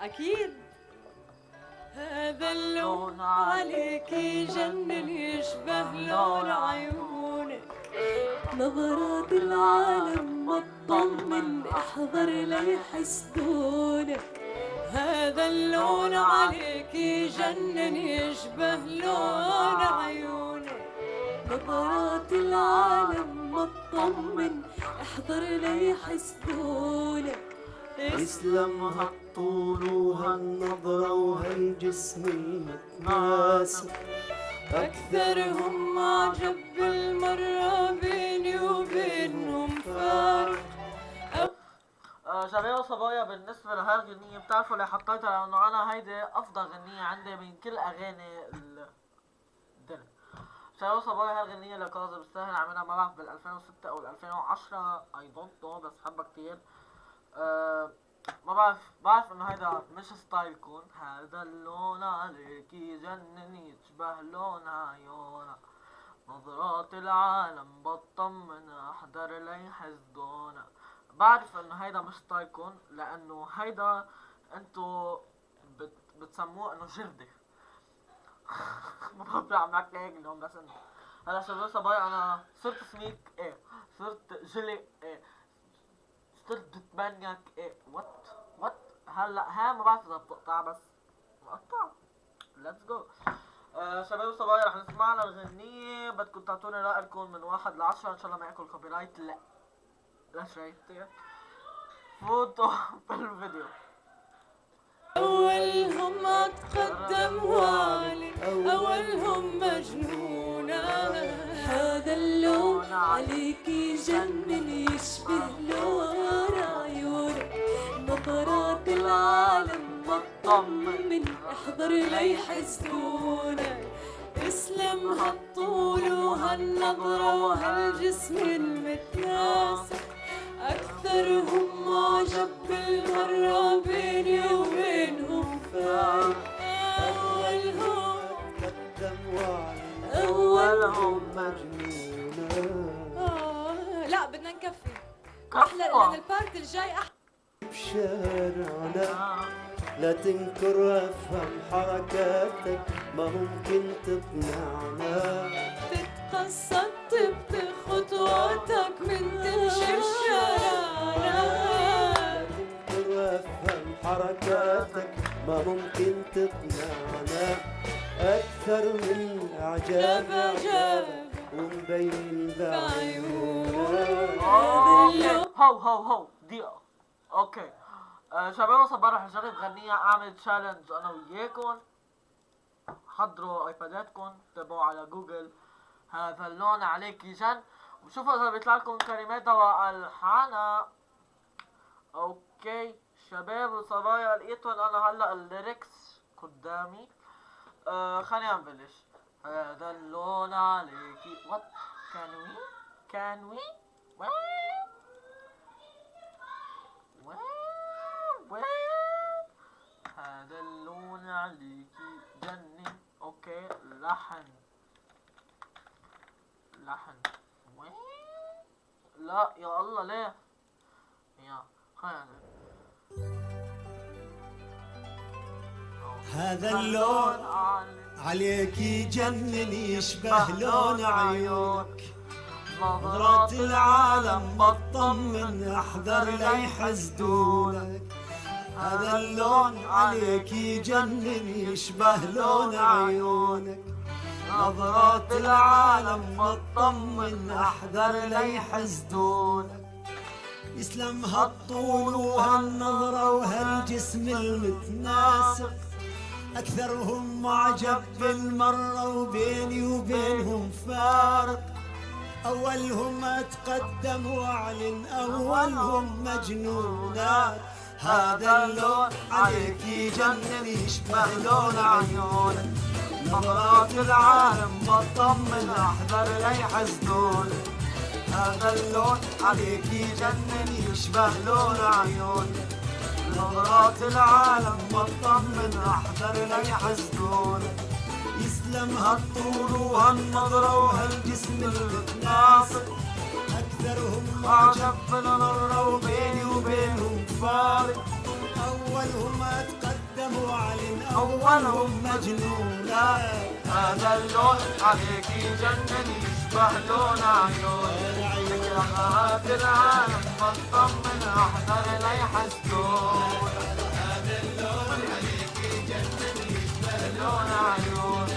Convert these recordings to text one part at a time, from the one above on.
أكيد. هذا اللون عليك يجنن يشبه لون عيونك. نظرات العالم ما تطمن احذر ليحسدونك هذا اللون عليك يجنن يشبه لون عيونك. نظرات العالم ما تطمن احذر ليحسدونك اسلم هالطول وهالنظرة وهالجسم المتناسق أكثرهم معجب بالمرة بيني وبينهم فارق. آه، شباب وصبايا بالنسبة لهالغنية بتعرفوا ليه حطيتها لأنه أنا هيدي أفضل غنية عندي من كل أغاني ال- الدنيا شباب وصبايا هالغنية لكاظم الساهر عملها ما بعرف بال 2006 أو ال 2010 I don't know بس حبها كتير. آه، ما بعرف بعرف إنه هيدا مش style كم هذا اللون عليك يجنن يشبه لون عيونك. نظرات العالم بطمن أحذر ليحسدونا بعرف إنه هيدا مش style كم لأنه هيدا أنتو بت بتسموه إنه جردة. ما بعرف عم بحكي هيك اليوم بس انه هلا شباب صبايا أنا صرت سميك إيه صرت جلي إيه صرت بتمنيك إيه؟ وات وات هلا ها ما بعرف إذا بتقطع بس بقطع ليتس جو آه شباب وصبايا رح نسمع لنا الغنية بدكم تعطوني رأيكم من واحد لعشرة. إن شاء الله ما ياكل كوبي رايت لا. لا شوي فوتوا بالفيديو. أولهم أتقدم والي أولهم مجنونة هذا اللون عليك يجنن يشبه لون عيونك نظرات العالم بتطمن احذر ليحسدونك اسلم هالطول وهالنظرة وهالجسم المتناسق. أكثرهم معجب بالمرة بيني وبينهم فارق كفو. أحلى. لأن البارت الجاي أحلى. بشارعنا لا تنكر افهم حركاتك ما ممكن تقنعنا. تتقصد بخطواتك من تمشي الشارع تنكر افهم حركاتك ما ممكن تقنعنا. أكثر من إعجاب عجاب ومبين بعيونك هو هو هو دقيقة okay آه شباب وصبايا رح نجرب غنية اعمل challenge أنا وياكم. حضروا iPad اتكم تابعوا على جوجل. هذا اللون عليك يجن وشوفوا إذا بيطلع لكم كلماتها والحانها okay شباب وصبايا لقيتهم أنا هلا ال lyrics قدامي. آه خلينا نبلش. هذا اللون عليكي what can we can we هذا اللون عليكي جنن أوكي لحن. لحن. لا يا الله ليه؟ يا خلينا هذا اللون. عليك يجنن يشبه لون عيونك. نظرات العالم بطمن أحذر ليحسدونك هذا اللون عليك يجنن يشبه لون عيونك. نظرات العالم بطمن أحذر ليحسدونك يسلم هالطول وهالنظرة وهالجسم المتناسق. أكثرهم معجب بالمرة وبيني وبينهم فارق. أولهم أتقدم وأعلن أولهم مجنونات. هذا اللون عليك يجنن يشبه لون عيونك. نظرات العالم بطمن أحذر ليحسدونك هذا اللون عليك يجنن يشبه لون عيونك. نظرات العالم بطمن أحذر ليحسدونك يسلم هالطول وهالنظرة وهالجسم المتناسق أكثرهم معجب بالنظرة وبيني وبينهم فارق. أولهم تقدم وعلن أولهم مجنونا. هذا اللون عليك يجنن يشبه لون عيون رغبات العالم بطمن احضر لي حسدون هذا اللون عليك يجنن يشبه لون عيون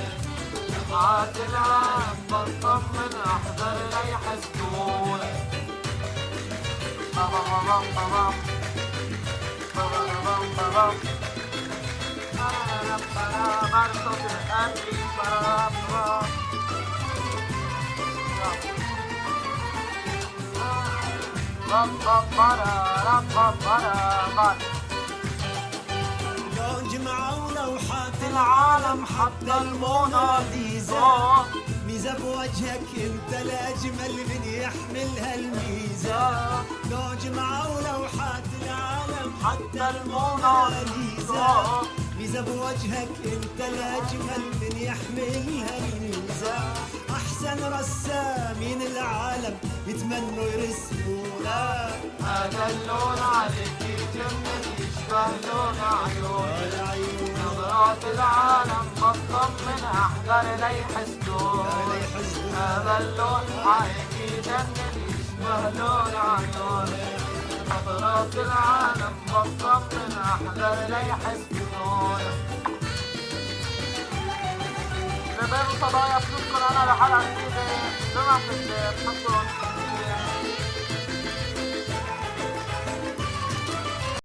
رغبات العالم بطمن احضر لي حسدون بابا بابا بابا بابا بابا بابا لو جمعوا لوحات العالم حتى الموناليزا ميزة بوجهك انت الأجمل من يحمل هالميزة لو جمعوا لوحات العالم حتى الموناليزا ميزة بوجهك انت الأجمل من يحمل هالميزة أحسن رسامين العالم يتمنوا يرسمونا. هذا اللون عليك يجنن يشبه لون عيون نظرات العالم حسدون لا يحزنون هذا اللون عليك يجنن يشبه لون عيون نظرات العالم بطمن احضر لي حسدون شباب وصبايا بشكر أنا لحلقه جديده جمعة الخير حصل